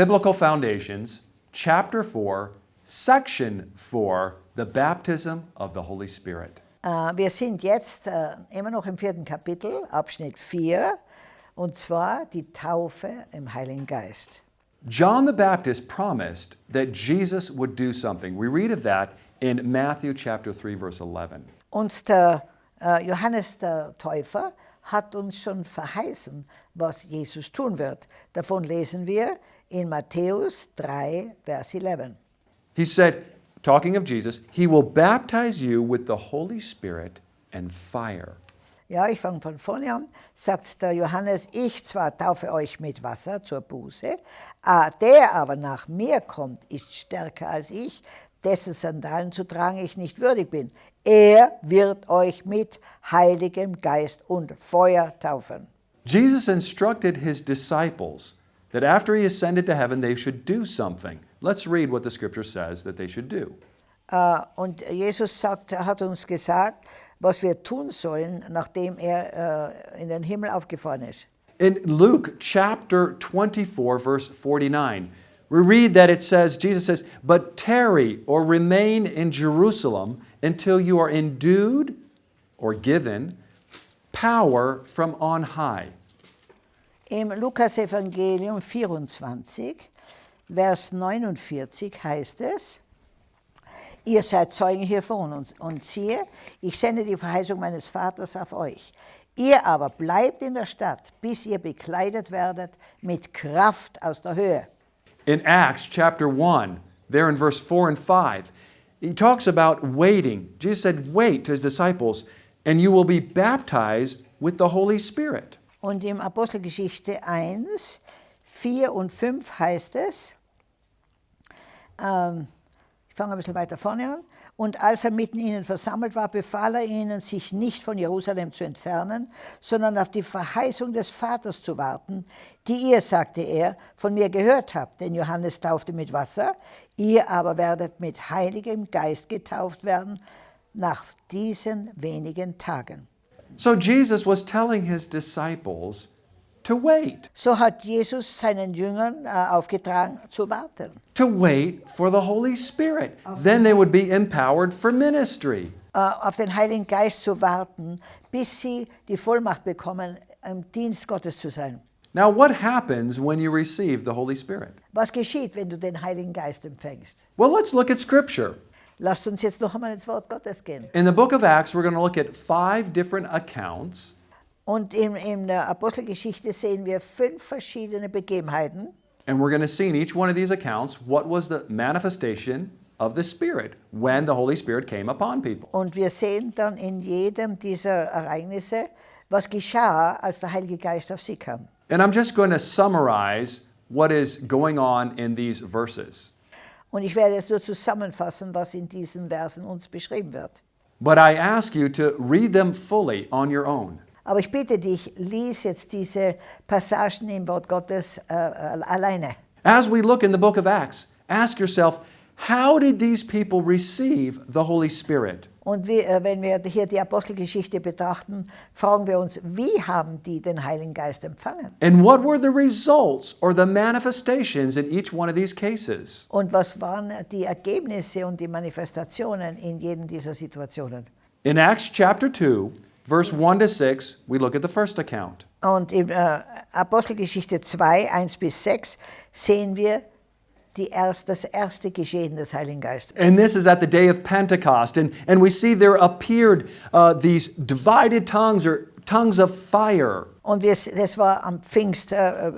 Biblical Foundations, Chapter 4, Section 4, the Baptism of the Holy Spirit. Äh, wir sind jetzt äh, immer noch im vierten Kapitel, Abschnitt 4, und zwar die Taufe im Heiligen Geist. John the Baptist promised that Jesus would do something. We read of that in Matthew chapter 3 verse 11. Und der äh, Johannes der Täufer hat uns schon verheißen, was Jesus tun wird. Davon lesen wir in Matthäus 3, Vers 11. He said, talking of Jesus, he will baptize you with the Holy Spirit and fire. Ja, ich fange von vorne an. Sagt der Johannes, ich zwar taufe euch mit Wasser zur Buße, der aber nach mir kommt, ist stärker als ich, dessen Sandalen zu tragen ich nicht würdig bin. Er wird euch mit Heiligem Geist und Feuer taufen. Jesus instructed his disciples that after he ascended to heaven, they should do something. Let's read what the scripture says that they should do. Uh, und Jesus sagt, hat uns gesagt, was wir tun sollen, nachdem er uh, in den Himmel aufgefahren ist. In Luke chapter 24, verse 49, we read that it says, Jesus says, But tarry or remain in Jerusalem until you are endued or given power from on high. Im Lukas Evangelium 24, Vers 49 heißt es, Ihr seid Zeugen hiervon und, und siehe, ich sende die Verheißung meines Vaters auf euch. Ihr aber bleibt in der Stadt, bis ihr bekleidet werdet mit Kraft aus der Höhe. In Acts chapter 1, there in verse 4 and 5, he talks about waiting. Jesus said, Wait to his disciples, and you will be baptized with the Holy Spirit. Und im Apostelgeschichte 1, 4 und 5 heißt es, ähm, ich fange ein bisschen weiter vorne an, und als er mitten ihnen versammelt war, befahl er ihnen, sich nicht von Jerusalem zu entfernen, sondern auf die Verheißung des Vaters zu warten, die ihr, sagte er, von mir gehört habt. Denn Johannes taufte mit Wasser, ihr aber werdet mit Heiligem Geist getauft werden nach diesen wenigen Tagen. So Jesus was telling his disciples to wait, So hat Jesus seinen Jüngern äh, øh, aufgetragen, zu warten. to wait for the Holy Spirit. Then they would be empowered for ministry. äh, auf den Heiligen Geist zu warten, bis sie die Vollmacht bekommen, im øh, Dienst Gottes zu sein. Now, what happens when you receive the Holy Spirit? Was geschieht, wenn du den Heiligen Geist empfängst? Well, let's look at Scripture. Lasst uns jetzt noch einmal ins Wort Gottes gehen. In the book of Acts, we're going to look at five different accounts Und in, in der Apostelgeschichte sehen wir fünf verschiedene Begebenheiten. And we're going to see in each one of these accounts what was the manifestation of the Spirit when the Holy Spirit came upon people. Und wir sehen dann in jedem dieser Ereignisse, was geschah, als der Heilige Geist auf sie kam. And I'm just going to summarize what is going on in these verses. Und ich werde jetzt nur zusammenfassen, was in diesen Versen uns beschrieben wird. But I ask you to read them fully on your own. Aber ich bitte dich, lies jetzt diese Passagen im Wort Gottes äh, alleine. As we look in the book of Acts, ask yourself, how did these people receive the Holy Spirit? Und wie, äh, wenn wir hier die Apostelgeschichte betrachten, fragen wir uns, wie haben die den Heiligen Geist empfangen? And what were the results or the manifestations in each one of these cases? Und was waren die Ergebnisse und die Manifestationen in jedem dieser Situationen? In Acts chapter 2, verse 1 to 6, we look at the first account. Und in äh, Apostelgeschichte 2, 1 bis 6 sehen wir die erst, das erste Geschehen des Heiligen Geistes. And this is at the day of Pentecost. And, and we see there appeared uh, these divided tongues or tongues of fire. Und wir, das war am Pfingst, äh, äh,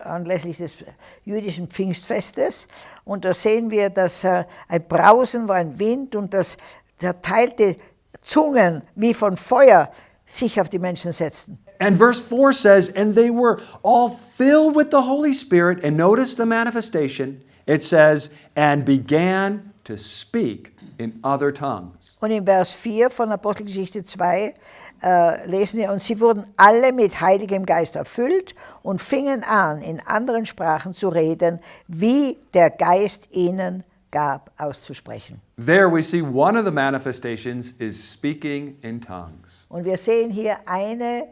anlässlich des jüdischen Pfingstfestes. Und da sehen wir, dass äh, ein Brausen war, ein Wind und dass zerteilte Zungen wie von Feuer sich auf die Menschen setzten. And verse 4 says, And they were all filled with the Holy Spirit. And notice the manifestation. It says, And began to speak in other tongues. Und in Vers 4 von Apostelgeschichte 2 äh, lesen wir, und sie wurden alle mit Heiligem Geist erfüllt und fingen an, in anderen Sprachen zu reden, wie der Geist ihnen gab, auszusprechen. There we see one of the manifestations is speaking in tongues. Und wir sehen hier eine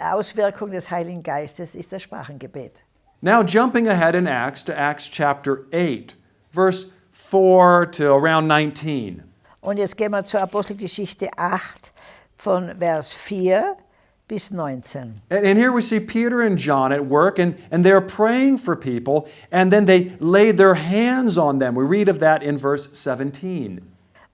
Auswirkung des Heiligen Geistes ist das Sprachengebet. Now, jumping ahead in Acts to Acts chapter 8, verse 4 to around 19. Und jetzt gehen wir zur Apostelgeschichte 8 von Vers 4 bis 19. And, and here we see Peter and John at work, and, and they're praying for people, and then they laid their hands on them. We read of that in verse 17.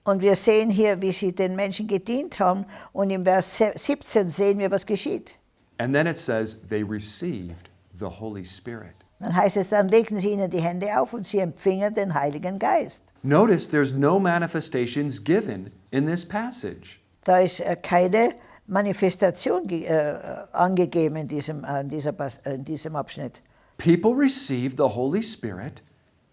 Und wir sehen hier, wie sie den Menschen gedient haben. Und im Vers 17 sehen wir, was geschieht. And then it says they received the Holy Spirit. Dann heißt es, dann legten sie ihnen die Hände auf und sie empfingen den Heiligen Geist. Notice there's no manifestations given in this passage. Da ist äh, keine Manifestation ge- äh, angegeben in diesem, äh, in, dieser, äh, in diesem Abschnitt. People receive the Holy Spirit,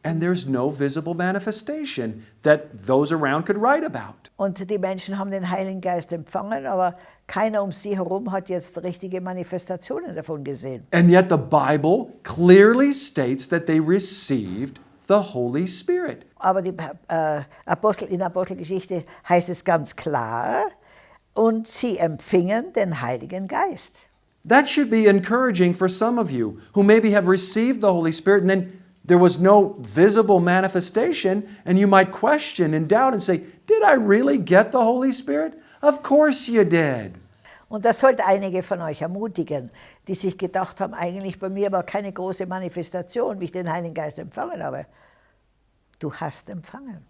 and there's no visible manifestation that those around could write about. Und die Menschen haben den Heiligen Geist empfangen, aber keiner um sie herum hat jetzt richtige Manifestationen davon gesehen. And yet the Bible clearly states that they received the Holy Spirit. Aber die, äh, Apostel, in der Apostelgeschichte heißt es ganz klar, und sie empfingen den Heiligen Geist. That should be encouraging for some of you who maybe have received the Holy Spirit and then there was no visible manifestation, and you might question and doubt and say, Did I really get the Holy Spirit? Of course you did. Und das sollte einige von euch ermutigen, die sich gedacht haben, eigentlich bei mir war keine große Manifestation, wie ich den Heiligen Geist empfangen habe. Du hast empfangen.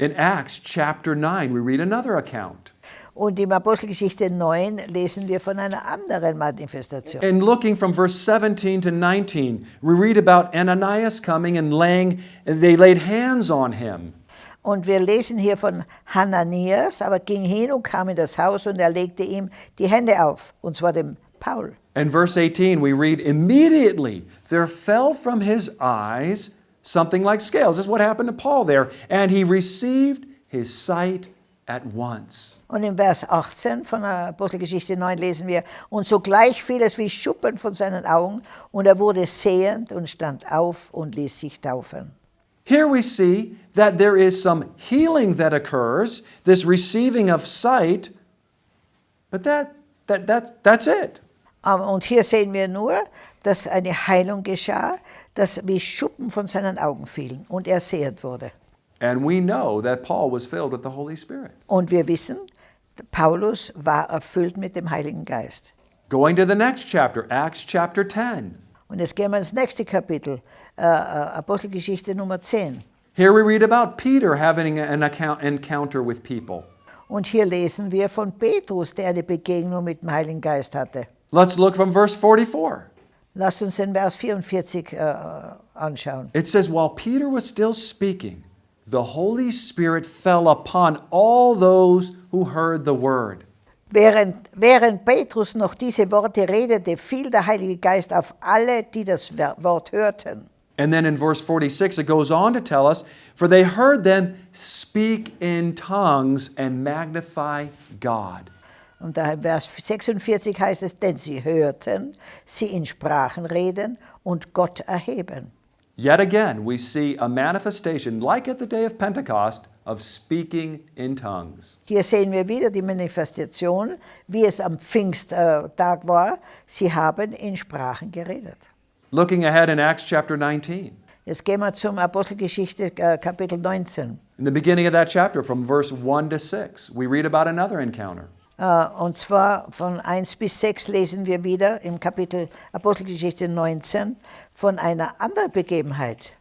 In Acts chapter 9, we read another account. Und im Apostelgeschichte 9 lesen wir von einer anderen Manifestation. And looking from verse 17 to 19, we read about Ananias coming and laying, they laid hands on him. Und wir lesen hier von Hananias, aber ging hin und kam in das Haus und er legte ihm die Hände auf, und zwar dem Paul. And verse 18, we read, Immediately there fell from his eyes something like scales. This is what happened to Paul there. And he received his sight at once. Und im Vers 18 von der Apostelgeschichte 9 lesen wir, und sogleich fiel es wie Schuppen von seinen Augen, und er wurde sehend und stand auf und ließ sich taufen. Here we see that there is some healing that occurs, this receiving of sight, but that, that, that, that's it. Und hier sehen wir nur, dass eine Heilung geschah, dass wie Schuppen von seinen Augen fielen und er sehend wurde. And we know that Paul was filled with the Holy Spirit. Und wir wissen, Paulus war erfüllt mit dem Heiligen Geist. Going to the next chapter, Acts chapter 10. Und jetzt gehen wir ins nächste Kapitel, äh, äh, Apostelgeschichte Nummer 10. Here we read about Peter having an account, encounter with people. Und hier lesen wir von Petrus, der eine Begegnung mit dem Heiligen Geist hatte. Let's look from verse 44. Lasst uns den Vers 44 äh, anschauen. It says, While Peter was still speaking, the Holy Spirit fell upon all those who heard the word. Während, während Petrus noch diese Worte redete, fiel der Heilige Geist auf alle, die das Wort hörten. And then in verse 46, it goes on to tell us, For they heard them speak in tongues and magnify God. Und da Vers 46 heißt es, denn sie hörten sie in Sprachen reden und Gott erheben. Yet again, we see a manifestation, like at the day of Pentecost, of speaking in tongues. Hier sehen wir wieder die Manifestation, wie es am Pfingsttag war. Sie haben in Sprachen geredet. Looking ahead in Acts chapter 19, Jetzt gehen wir zum Apostelgeschichte äh, Kapitel 19. in the beginning of that chapter, from verse 1 to 6, we read about another encounter. Äh, Und zwar von 1 bis 6 lesen wir wieder im Kapitel Apostelgeschichte 19 von einer anderen Begebenheit.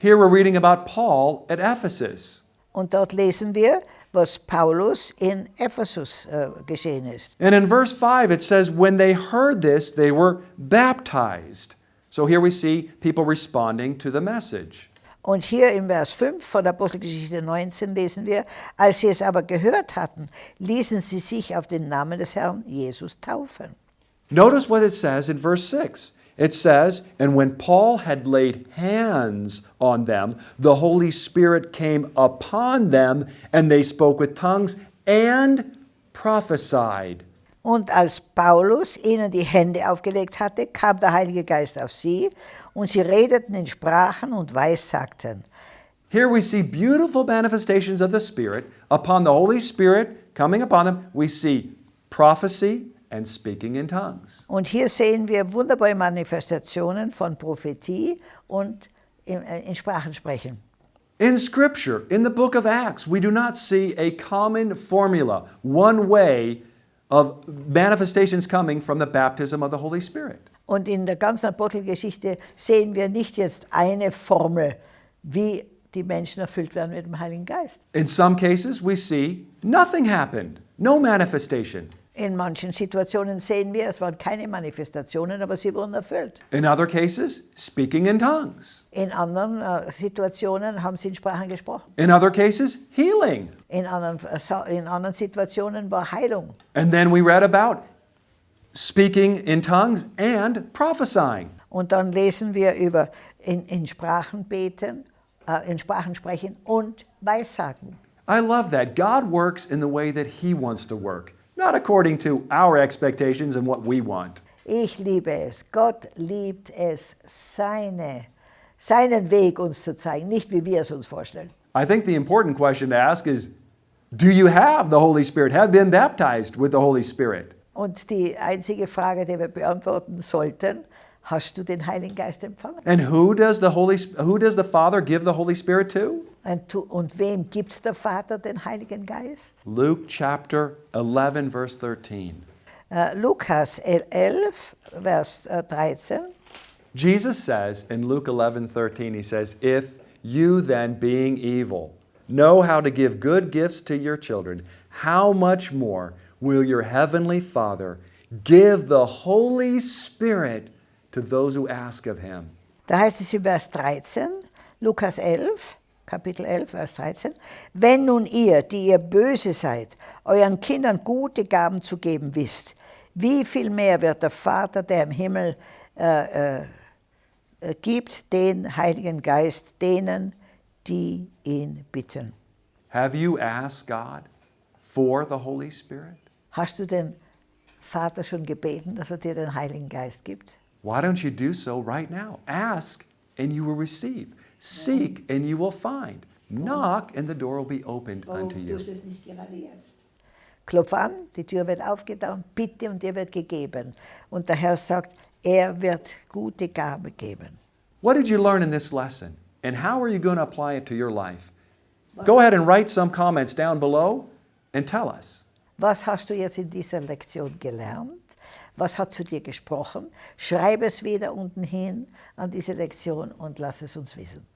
Here we're reading about Paul at Ephesus. Und dort lesen wir, was Paulus in Ephesus äh, geschehen ist. And in verse 5, it says, When they heard this, they were baptized. So here we see people responding to the message. Und hier im Vers 5 von Apostelgeschichte 19 lesen wir, als sie es aber gehört hatten, ließen sie sich auf den Namen des Herrn Jesus taufen. Notice what it says in verse 6. It says, And when Paul had laid hands on them, the Holy Spirit came upon them, and they spoke with tongues and prophesied. Und als Paulus ihnen die Hände aufgelegt hatte, kam der Heilige Geist auf sie, und sie redeten in Sprachen und weissagten. Here we see beautiful manifestations of the Spirit upon the Holy Spirit coming upon them. We see prophecy and speaking in tongues. Und hier sehen wir wunderbare Manifestationen von Prophetie und in, äh, in Sprachen sprechen. In Scripture, in the book of Acts, we do not see a common formula, one way of manifestations coming from the baptism of the Holy Spirit. Und in der ganzen Apostelgeschichte sehen wir nicht jetzt eine Formel, wie die Menschen erfüllt werden mit dem Heiligen Geist. In some cases, we see nothing happened, no manifestation. In manchen Situationen sehen wir, es waren keine Manifestationen, aber sie wurden erfüllt. In other cases, speaking in tongues. In anderen äh, Situationen haben sie in Sprachen gesprochen. In other cases, healing. In anderen, äh, in anderen Situationen war Heilung. And then we read about speaking in tongues and prophesying. Und dann lesen wir über in, in Sprachen beten, äh, in Sprachen sprechen und Weissagen. I love that. God works in the way that He wants to work, not according to our expectations and what we want. Ich liebe es. Gott liebt es, seine, seinen Weg uns zu zeigen, nicht wie wir es uns vorstellen. I think the important question to ask is Do you have the Holy Spirit? Have been baptized with the Holy Spirit? Und die einzige Frage, die wir beantworten sollten, hast du den Heiligen Geist empfangen? And who does the Holy who does the Father give the Holy Spirit to? And to und wem gibt der Vater den Heiligen Geist? Luke chapter 11 verse 13. Äh, Lukas 11, Vers äh, 13. Jesus says in Luke 11 13, he says, If you then, being evil, know how to give good gifts to your children, how much more will your heavenly Father give the Holy Spirit to those who ask of him? Da heißt es in Vers 13, Lukas 11, Kapitel 11, Vers 13, wenn nun ihr, die ihr böse seid, euren Kindern gute Gaben zu geben wisst, wie viel mehr wird der Vater, der im Himmel äh, äh, äh, gibt, den Heiligen Geist denen, die ihn bitten. Have you asked God for the Holy Spirit? Hast du den Vater schon gebeten, dass er dir den Heiligen Geist gibt? Why don't you do so right now? Ask and you will receive. Seek and you will find. Knock and the door will be opened unto you. es nicht gerade jetzt? Klopf an, die Tür wird aufgetan, bitte und dir wird gegeben. Und der Herr sagt, er wird gute Gabe geben. What did you learn in this lesson? And how are you going to apply it to your life? Go ahead and write some comments down below and tell us. Was hast du jetzt in dieser Lektion gelernt? Was hat zu dir gesprochen? Schreib es wieder unten hin an diese Lektion und lass es uns wissen.